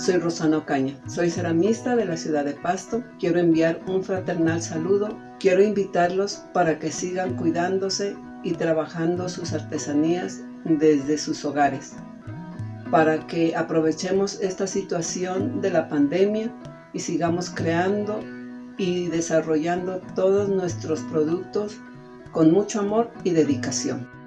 soy Rosana Ocaña, soy ceramista de la ciudad de Pasto. Quiero enviar un fraternal saludo. Quiero invitarlos para que sigan cuidándose y trabajando sus artesanías desde sus hogares, para que aprovechemos esta situación de la pandemia y sigamos creando y desarrollando todos nuestros productos con mucho amor y dedicación.